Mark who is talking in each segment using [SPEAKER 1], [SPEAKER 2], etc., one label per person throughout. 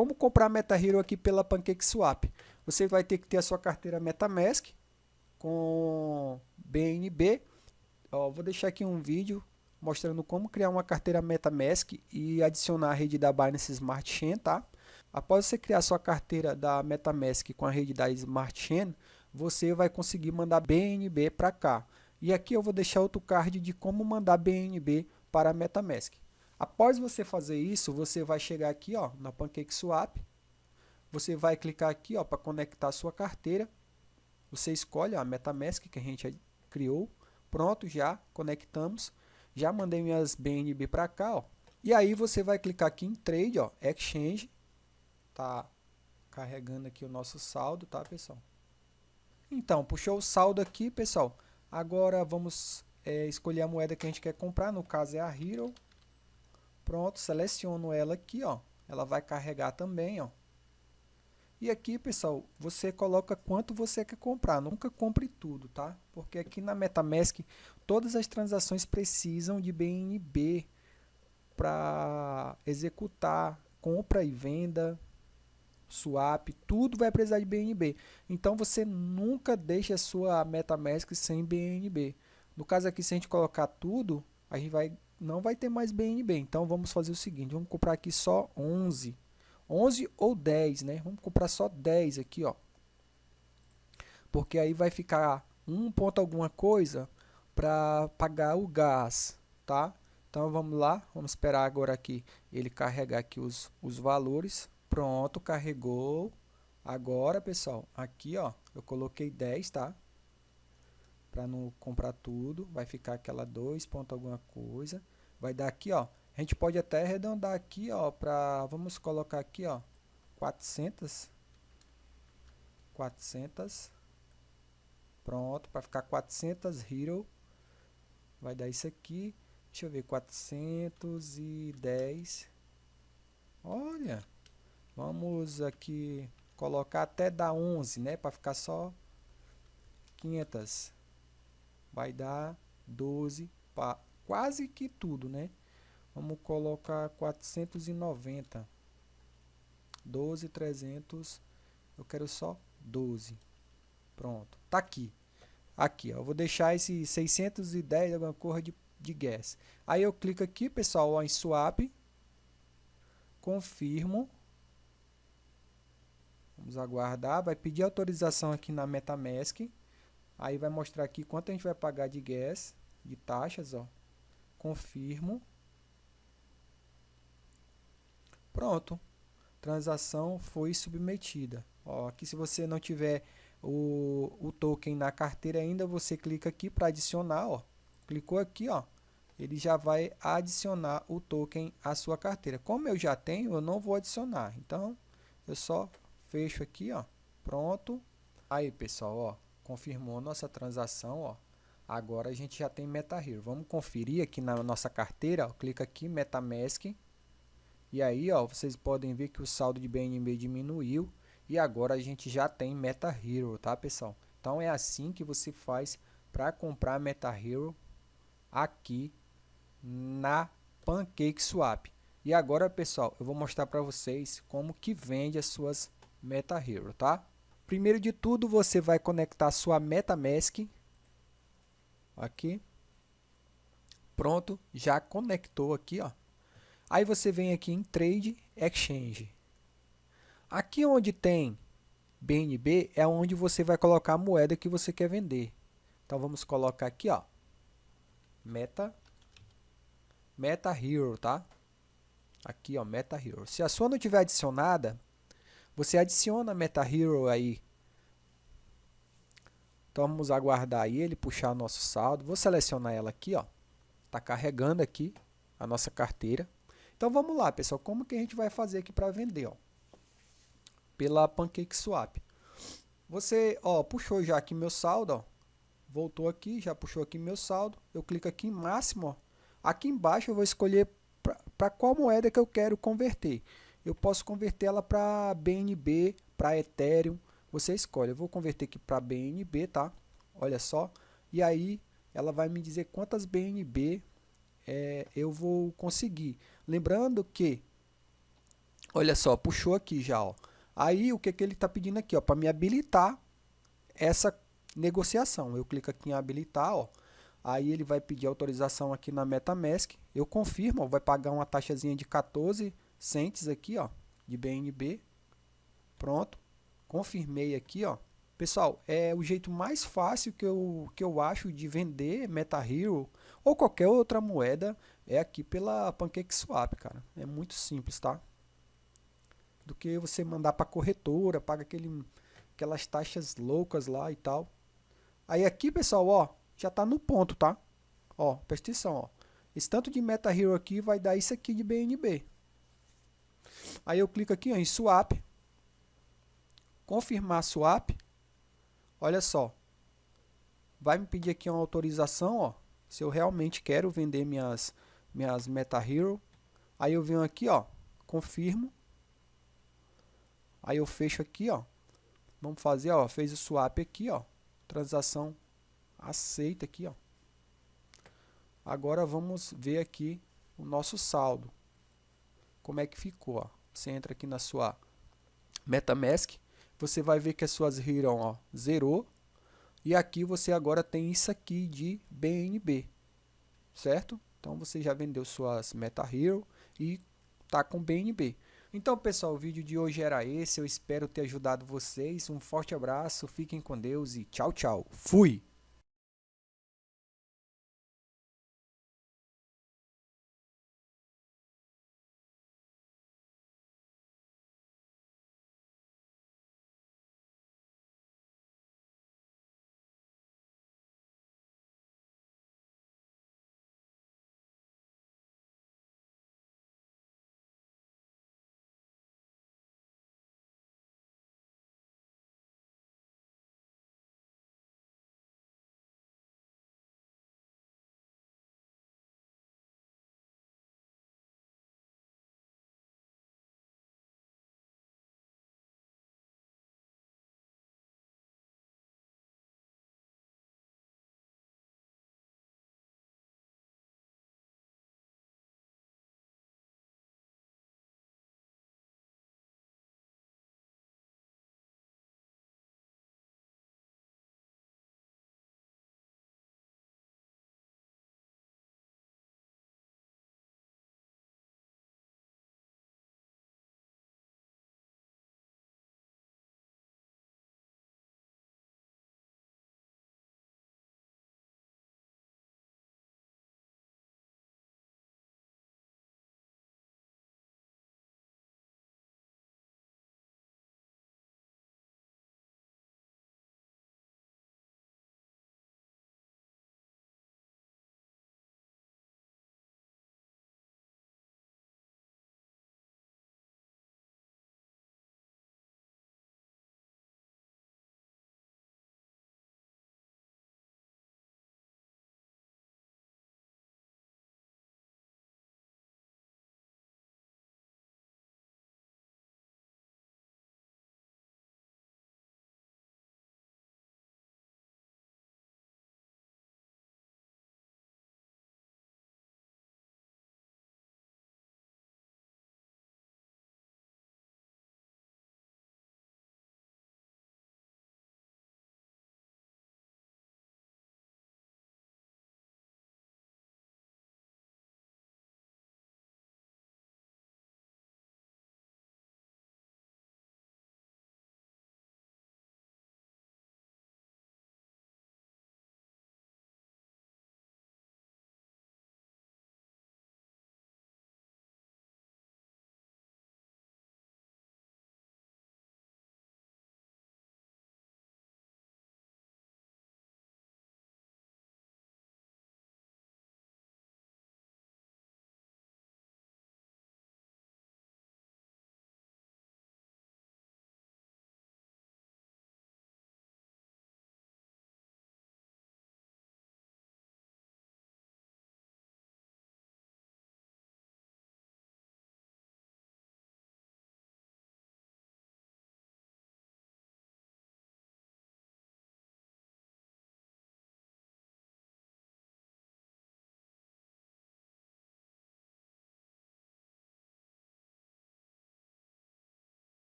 [SPEAKER 1] como comprar MetaHero aqui pela PancakeSwap? Você vai ter que ter a sua carteira MetaMask com BNB. Ó, vou deixar aqui um vídeo mostrando como criar uma carteira MetaMask e adicionar a rede da Binance Smart Chain, tá? Após você criar sua carteira da MetaMask com a rede da Smart Chain, você vai conseguir mandar BNB para cá. E aqui eu vou deixar outro card de como mandar BNB para a MetaMask. Após você fazer isso, você vai chegar aqui ó, na PancakeSwap, você vai clicar aqui ó para conectar a sua carteira, você escolhe a MetaMask que a gente criou, pronto, já conectamos, já mandei minhas BNB para cá, ó. E aí você vai clicar aqui em Trade, ó, Exchange, tá carregando aqui o nosso saldo, tá, pessoal? Então, puxou o saldo aqui, pessoal. Agora vamos é, escolher a moeda que a gente quer comprar, no caso é a Hero. Pronto, seleciono ela aqui, ó. Ela vai carregar também, ó. E aqui, pessoal, você coloca quanto você quer comprar. Nunca compre tudo, tá? Porque aqui na MetaMask, todas as transações precisam de BNB para executar compra e venda, swap, tudo vai precisar de BNB. Então você nunca deixa a sua MetaMask sem BNB. No caso aqui, se a gente colocar tudo, a gente vai, não vai ter mais BNB. Então vamos fazer o seguinte, vamos comprar aqui só 11. 11 ou 10, né? Vamos comprar só 10 aqui, ó. Porque aí vai ficar um ponto alguma coisa para pagar o gás, tá? Então vamos lá, vamos esperar agora aqui ele carregar aqui os, os valores. Pronto, carregou. Agora, pessoal, aqui ó, eu coloquei 10, tá? Para não comprar tudo, vai ficar aquela 2 ponto alguma coisa. Vai dar aqui, ó. A gente pode até arredondar aqui, ó, para vamos colocar aqui, ó, 400 400 Pronto, para ficar 400 hero. Vai dar isso aqui. Deixa eu ver, 410. Olha, Vamos aqui colocar até dar 11, né? Para ficar só 500. Vai dar 12, pa, quase que tudo, né? Vamos colocar 490. 12, 300. Eu quero só 12. Pronto. Tá aqui. Aqui, ó. Eu vou deixar esse 610 alguma coisa de, de gas. Aí eu clico aqui, pessoal, ó, em swap. Confirmo. Vamos aguardar, vai pedir autorização aqui na MetaMask. Aí vai mostrar aqui quanto a gente vai pagar de gas, de taxas, ó. Confirmo. Pronto. Transação foi submetida. Ó, aqui se você não tiver o, o token na carteira ainda, você clica aqui para adicionar, ó. Clicou aqui, ó. Ele já vai adicionar o token à sua carteira. Como eu já tenho, eu não vou adicionar. Então, eu só fecho aqui, ó. Pronto. Aí, pessoal, ó, confirmou nossa transação, ó. Agora a gente já tem MetaHero. Vamos conferir aqui na nossa carteira, ó. clica aqui MetaMask. E aí, ó, vocês podem ver que o saldo de BNB diminuiu e agora a gente já tem MetaHero, tá, pessoal? Então é assim que você faz para comprar MetaHero aqui na PancakeSwap. E agora, pessoal, eu vou mostrar para vocês como que vende as suas MetaHero, tá? Primeiro de tudo, você vai conectar sua MetaMask aqui. Pronto, já conectou aqui, ó. Aí você vem aqui em Trade Exchange. Aqui onde tem BNB é onde você vai colocar a moeda que você quer vender. Então vamos colocar aqui, ó. Meta Meta Hero, tá? Aqui, ó, Meta Hero. Se a sua não tiver adicionada, você adiciona MetaHero aí. Então vamos aguardar ele puxar nosso saldo. Vou selecionar ela aqui, ó. Tá carregando aqui a nossa carteira. Então vamos lá, pessoal, como que a gente vai fazer aqui para vender, ó? Pela PancakeSwap. Você, ó, puxou já aqui meu saldo, ó. Voltou aqui, já puxou aqui meu saldo. Eu clico aqui em máximo, ó. Aqui embaixo eu vou escolher para qual moeda que eu quero converter eu posso converter ela para BNB, para Ethereum, você escolhe. Eu vou converter aqui para BNB, tá? Olha só. E aí ela vai me dizer quantas BNB é, eu vou conseguir. Lembrando que Olha só, puxou aqui já, ó. Aí o que, que ele está pedindo aqui, ó, para me habilitar essa negociação. Eu clico aqui em habilitar, ó. Aí ele vai pedir autorização aqui na MetaMask. Eu confirmo, ó, vai pagar uma taxazinha de 14 cents aqui, ó, de BNB. Pronto. Confirmei aqui, ó. Pessoal, é o jeito mais fácil que eu, que eu acho de vender MetaHero ou qualquer outra moeda é aqui pela PancakeSwap, cara. É muito simples, tá? Do que você mandar para corretora, paga aquele, aquelas taxas loucas lá e tal. Aí aqui, pessoal, ó, já tá no ponto, tá? Ó, presta atenção, ó. Esse tanto de MetaHero aqui vai dar isso aqui de BNB. Aí eu clico aqui ó, em Swap. Confirmar Swap. Olha só. Vai me pedir aqui uma autorização, ó. Se eu realmente quero vender minhas, minhas MetaHero. Aí eu venho aqui, ó. Confirmo. Aí eu fecho aqui, ó. Vamos fazer, ó. Fez o swap aqui, ó. Transação aceita aqui, ó. Agora vamos ver aqui o nosso saldo. Como é que ficou, ó. Você entra aqui na sua MetaMask você vai ver que as suas Hero ó, zerou. E aqui você agora tem isso aqui de BNB, certo? Então você já vendeu suas Meta Hero e tá com BNB. Então pessoal, o vídeo de hoje era esse, eu espero ter ajudado vocês. Um forte abraço, fiquem com Deus e tchau, tchau. Fui!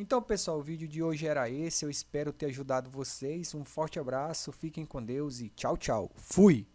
[SPEAKER 1] Então, pessoal, o vídeo de hoje era esse. Eu espero ter ajudado vocês. Um forte abraço, fiquem com Deus e tchau, tchau. Fui!